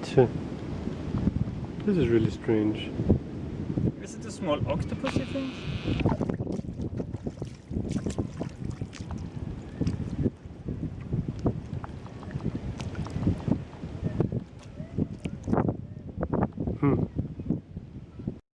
This is really strange. Is it a small octopus, you think? Hmm.